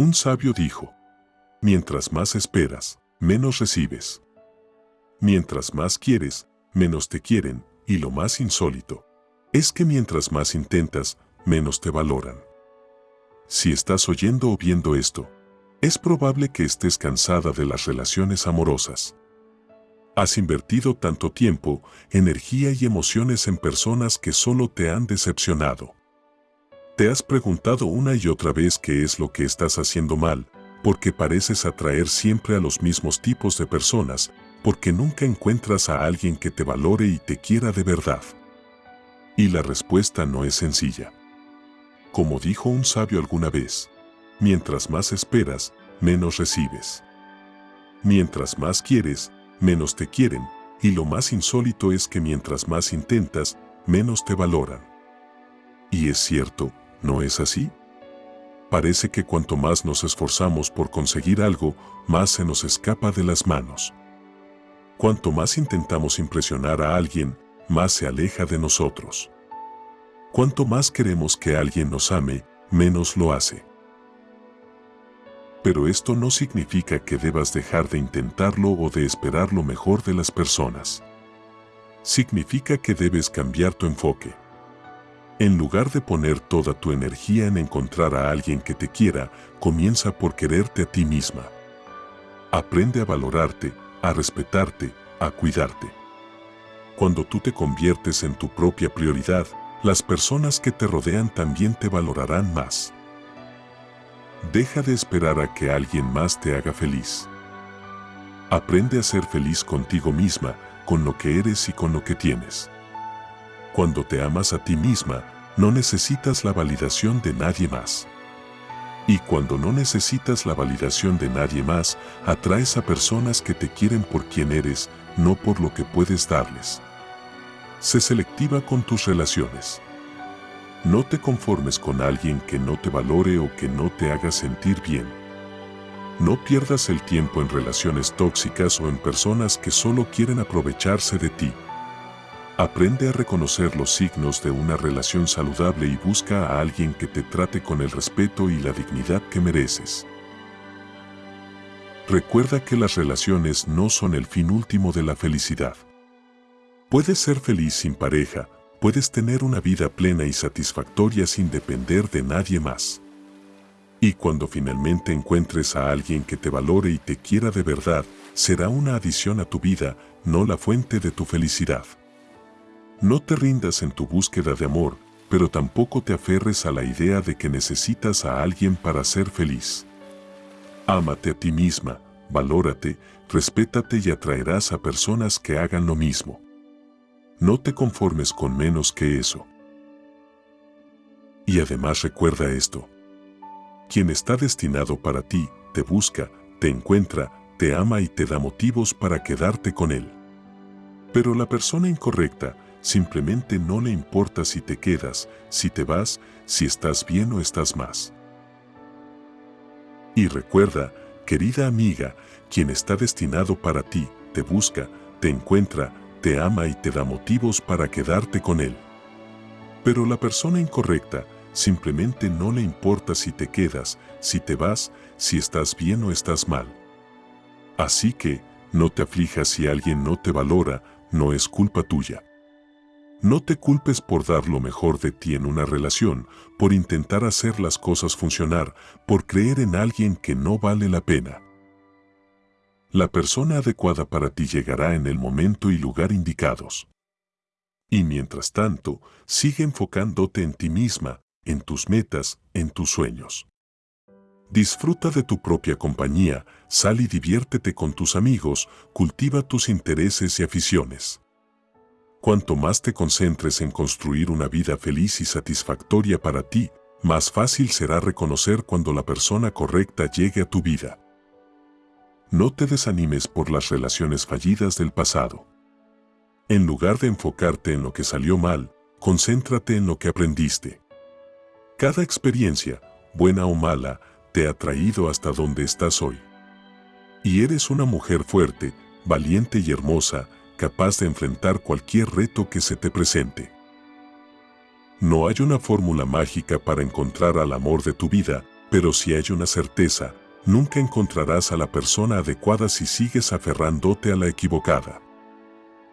Un sabio dijo, mientras más esperas, menos recibes. Mientras más quieres, menos te quieren, y lo más insólito, es que mientras más intentas, menos te valoran. Si estás oyendo o viendo esto, es probable que estés cansada de las relaciones amorosas. Has invertido tanto tiempo, energía y emociones en personas que solo te han decepcionado. Te has preguntado una y otra vez qué es lo que estás haciendo mal, porque pareces atraer siempre a los mismos tipos de personas, porque nunca encuentras a alguien que te valore y te quiera de verdad. Y la respuesta no es sencilla. Como dijo un sabio alguna vez, mientras más esperas, menos recibes. Mientras más quieres, menos te quieren, y lo más insólito es que mientras más intentas, menos te valoran. Y es cierto, ¿No es así? Parece que cuanto más nos esforzamos por conseguir algo, más se nos escapa de las manos. Cuanto más intentamos impresionar a alguien, más se aleja de nosotros. Cuanto más queremos que alguien nos ame, menos lo hace. Pero esto no significa que debas dejar de intentarlo o de esperar lo mejor de las personas. Significa que debes cambiar tu enfoque. En lugar de poner toda tu energía en encontrar a alguien que te quiera, comienza por quererte a ti misma. Aprende a valorarte, a respetarte, a cuidarte. Cuando tú te conviertes en tu propia prioridad, las personas que te rodean también te valorarán más. Deja de esperar a que alguien más te haga feliz. Aprende a ser feliz contigo misma, con lo que eres y con lo que tienes. Cuando te amas a ti misma, no necesitas la validación de nadie más. Y cuando no necesitas la validación de nadie más, atraes a personas que te quieren por quien eres, no por lo que puedes darles. Sé selectiva con tus relaciones. No te conformes con alguien que no te valore o que no te haga sentir bien. No pierdas el tiempo en relaciones tóxicas o en personas que solo quieren aprovecharse de ti. Aprende a reconocer los signos de una relación saludable y busca a alguien que te trate con el respeto y la dignidad que mereces. Recuerda que las relaciones no son el fin último de la felicidad. Puedes ser feliz sin pareja, puedes tener una vida plena y satisfactoria sin depender de nadie más. Y cuando finalmente encuentres a alguien que te valore y te quiera de verdad, será una adición a tu vida, no la fuente de tu felicidad. No te rindas en tu búsqueda de amor, pero tampoco te aferres a la idea de que necesitas a alguien para ser feliz. Ámate a ti misma, valórate, respétate y atraerás a personas que hagan lo mismo. No te conformes con menos que eso. Y además recuerda esto. Quien está destinado para ti, te busca, te encuentra, te ama y te da motivos para quedarte con él. Pero la persona incorrecta, Simplemente no le importa si te quedas, si te vas, si estás bien o estás más. Y recuerda, querida amiga, quien está destinado para ti, te busca, te encuentra, te ama y te da motivos para quedarte con él. Pero la persona incorrecta simplemente no le importa si te quedas, si te vas, si estás bien o estás mal. Así que, no te aflijas si alguien no te valora, no es culpa tuya. No te culpes por dar lo mejor de ti en una relación, por intentar hacer las cosas funcionar, por creer en alguien que no vale la pena. La persona adecuada para ti llegará en el momento y lugar indicados. Y mientras tanto, sigue enfocándote en ti misma, en tus metas, en tus sueños. Disfruta de tu propia compañía, sal y diviértete con tus amigos, cultiva tus intereses y aficiones. Cuanto más te concentres en construir una vida feliz y satisfactoria para ti, más fácil será reconocer cuando la persona correcta llegue a tu vida. No te desanimes por las relaciones fallidas del pasado. En lugar de enfocarte en lo que salió mal, concéntrate en lo que aprendiste. Cada experiencia, buena o mala, te ha traído hasta donde estás hoy. Y eres una mujer fuerte, valiente y hermosa, capaz de enfrentar cualquier reto que se te presente. No hay una fórmula mágica para encontrar al amor de tu vida, Pero si hay una certeza, nunca encontrarás a la persona adecuada si sigues aferrándote a la equivocada.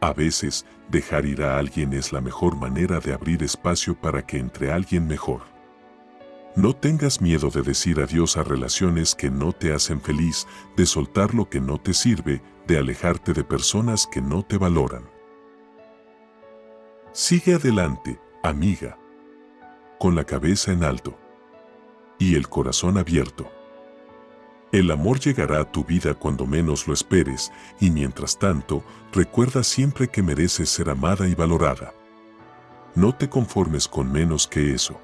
A veces, dejar ir a alguien es la mejor manera de abrir espacio para que entre alguien mejor. No tengas miedo de decir adiós a relaciones que no te hacen feliz, de soltar lo que no te sirve, de alejarte de personas que no te valoran. Sigue adelante, amiga, con la cabeza en alto y el corazón abierto. El amor llegará a tu vida cuando menos lo esperes y mientras tanto, recuerda siempre que mereces ser amada y valorada. No te conformes con menos que eso.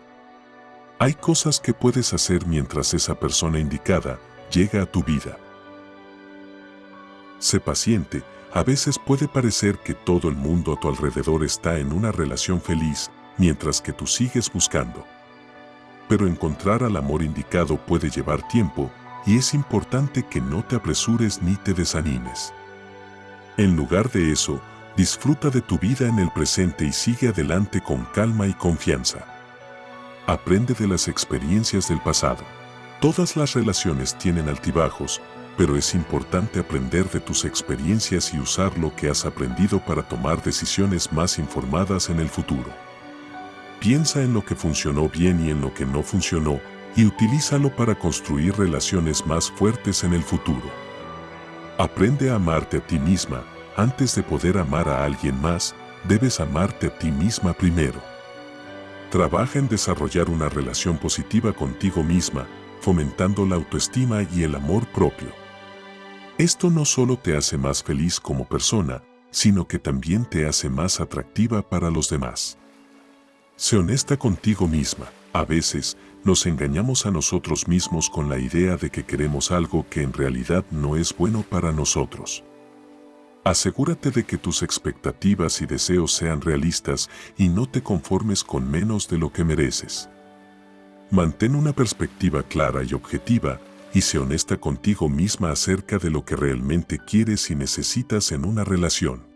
Hay cosas que puedes hacer mientras esa persona indicada llega a tu vida. Sé paciente, a veces puede parecer que todo el mundo a tu alrededor está en una relación feliz, mientras que tú sigues buscando. Pero encontrar al amor indicado puede llevar tiempo y es importante que no te apresures ni te desanimes. En lugar de eso, disfruta de tu vida en el presente y sigue adelante con calma y confianza. Aprende de las experiencias del pasado. Todas las relaciones tienen altibajos, pero es importante aprender de tus experiencias y usar lo que has aprendido para tomar decisiones más informadas en el futuro. Piensa en lo que funcionó bien y en lo que no funcionó y utilízalo para construir relaciones más fuertes en el futuro. Aprende a amarte a ti misma. Antes de poder amar a alguien más, debes amarte a ti misma primero. Trabaja en desarrollar una relación positiva contigo misma, fomentando la autoestima y el amor propio. Esto no solo te hace más feliz como persona, sino que también te hace más atractiva para los demás. Sé honesta contigo misma. A veces, nos engañamos a nosotros mismos con la idea de que queremos algo que en realidad no es bueno para nosotros. Asegúrate de que tus expectativas y deseos sean realistas y no te conformes con menos de lo que mereces. Mantén una perspectiva clara y objetiva y sé honesta contigo misma acerca de lo que realmente quieres y necesitas en una relación.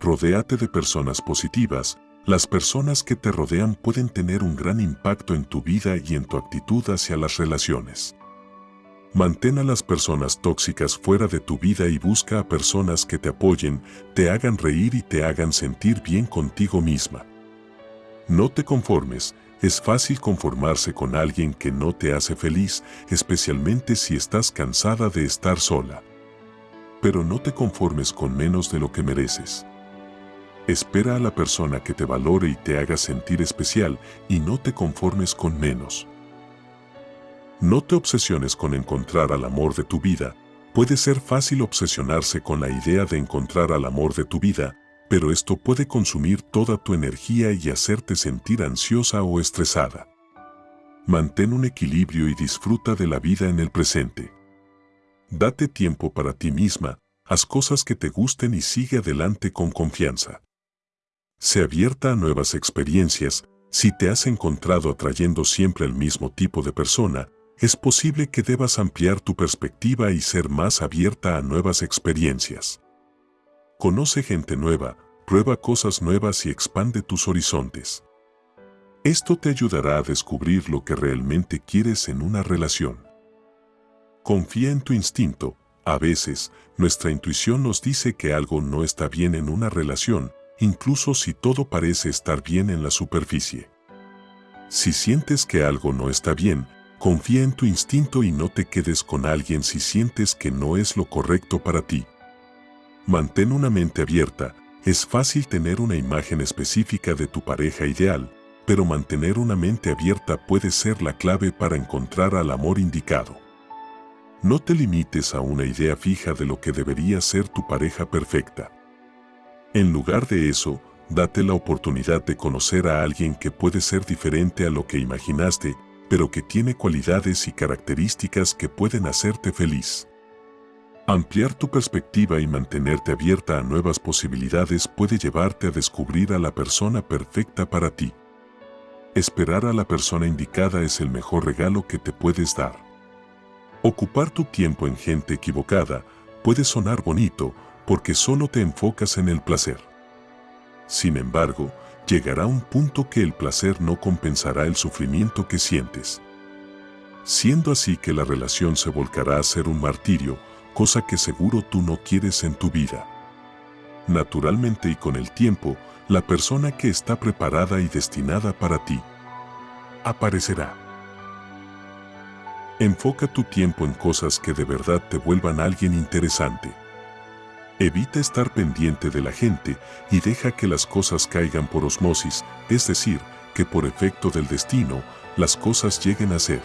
Rodéate de personas positivas, las personas que te rodean pueden tener un gran impacto en tu vida y en tu actitud hacia las relaciones. Mantén a las personas tóxicas fuera de tu vida y busca a personas que te apoyen, te hagan reír y te hagan sentir bien contigo misma. No te conformes, es fácil conformarse con alguien que no te hace feliz, especialmente si estás cansada de estar sola. Pero no te conformes con menos de lo que mereces. Espera a la persona que te valore y te haga sentir especial y no te conformes con menos. No te obsesiones con encontrar al amor de tu vida. Puede ser fácil obsesionarse con la idea de encontrar al amor de tu vida, pero esto puede consumir toda tu energía y hacerte sentir ansiosa o estresada. Mantén un equilibrio y disfruta de la vida en el presente. Date tiempo para ti misma, haz cosas que te gusten y sigue adelante con confianza. Sé abierta a nuevas experiencias. Si te has encontrado atrayendo siempre el mismo tipo de persona, es posible que debas ampliar tu perspectiva y ser más abierta a nuevas experiencias. Conoce gente nueva, prueba cosas nuevas y expande tus horizontes. Esto te ayudará a descubrir lo que realmente quieres en una relación. Confía en tu instinto. A veces, nuestra intuición nos dice que algo no está bien en una relación, incluso si todo parece estar bien en la superficie. Si sientes que algo no está bien, confía en tu instinto y no te quedes con alguien si sientes que no es lo correcto para ti. Mantén una mente abierta, es fácil tener una imagen específica de tu pareja ideal, pero mantener una mente abierta puede ser la clave para encontrar al amor indicado. No te limites a una idea fija de lo que debería ser tu pareja perfecta. En lugar de eso, date la oportunidad de conocer a alguien que puede ser diferente a lo que imaginaste, pero que tiene cualidades y características que pueden hacerte feliz. Ampliar tu perspectiva y mantenerte abierta a nuevas posibilidades puede llevarte a descubrir a la persona perfecta para ti. Esperar a la persona indicada es el mejor regalo que te puedes dar. Ocupar tu tiempo en gente equivocada puede sonar bonito, porque solo te enfocas en el placer. Sin embargo, llegará un punto que el placer no compensará el sufrimiento que sientes. siendo así que la relación se volcará a ser un martirio, cosa que seguro tú no quieres en tu vida. Naturalmente y con el tiempo, la persona que está preparada y destinada para ti aparecerá. Enfoca tu tiempo en cosas que de verdad te vuelvan alguien interesante. Evita estar pendiente de la gente y deja que las cosas caigan por osmosis, es decir, que por efecto del destino, las cosas lleguen a ser.